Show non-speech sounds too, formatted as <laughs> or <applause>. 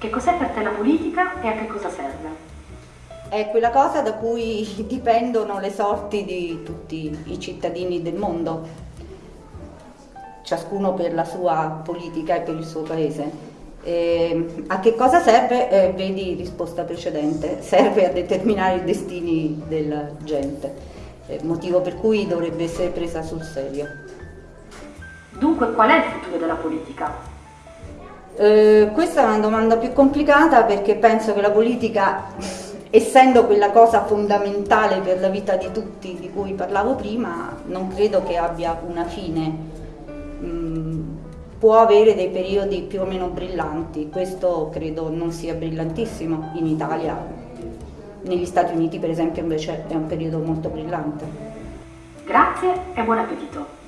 Che cos'è per te la politica e a che cosa serve? È quella cosa da cui <laughs> dipendono le sorti di tutti i cittadini del mondo, ciascuno per la sua politica e per il suo paese. E a che cosa serve? Eh, vedi risposta precedente, <laughs> serve a determinare i destini della gente, eh, motivo per cui dovrebbe essere presa sul serio. Dunque qual è il futuro della politica? Eh, questa è una domanda più complicata perché penso che la politica, essendo quella cosa fondamentale per la vita di tutti di cui parlavo prima, non credo che abbia una fine. Mm, può avere dei periodi più o meno brillanti, questo credo non sia brillantissimo in Italia. Negli Stati Uniti per esempio invece è un periodo molto brillante. Grazie e buon appetito!